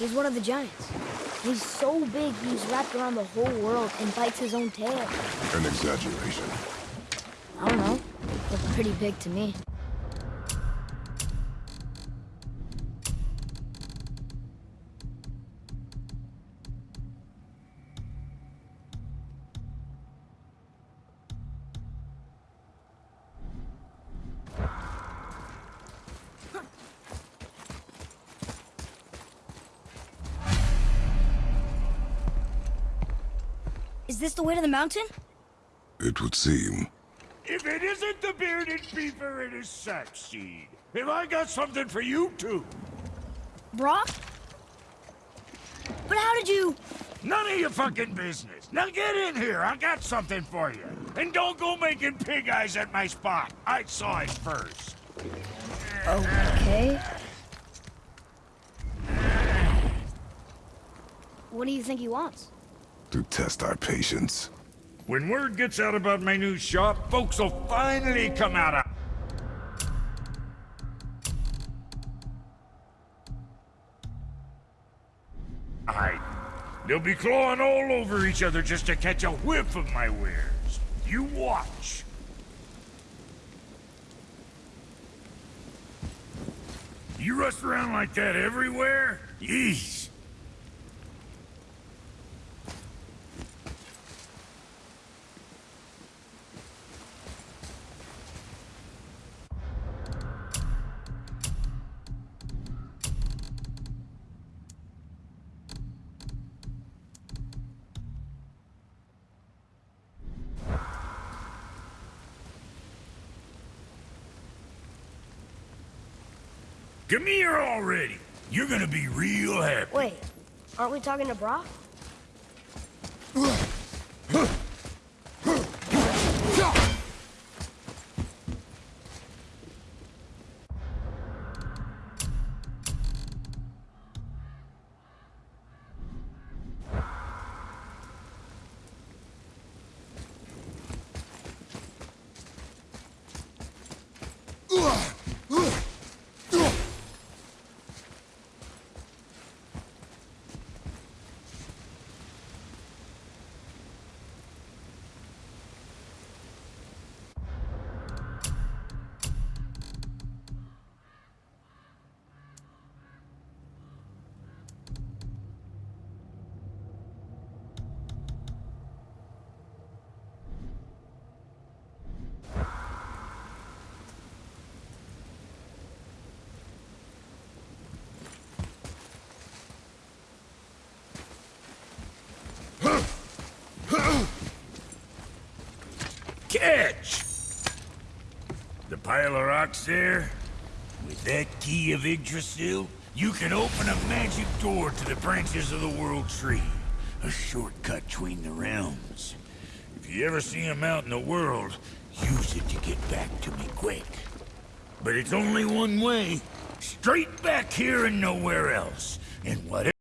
He's one of the giants. He's so big he's wrapped around the whole world and bites his own tail. An exaggeration. I don't know. Looked pretty big to me. Is this the way to the mountain? It would seem. If it isn't the bearded beaver, it is Sackseed. Have I got something for you too? Brok? But how did you... None of your fucking business. Now get in here. I got something for you. And don't go making pig eyes at my spot. I saw it first. Okay. What do you think he wants? To test our patience. When word gets out about my new shop, folks will finally come out of... They'll be clawing all over each other just to catch a whiff of my wares. You watch. You rust around like that everywhere? Yeesh. Come here already. You're gonna be real happy. Wait, aren't we talking to Brok? Catch! The pile of rocks there? With that key of Yggdrasil, you can open a magic door to the branches of the World Tree. A shortcut between the realms. If you ever see him out in the world, use it to get back to me quick. But it's only one way. Straight back here and nowhere else. And whatever...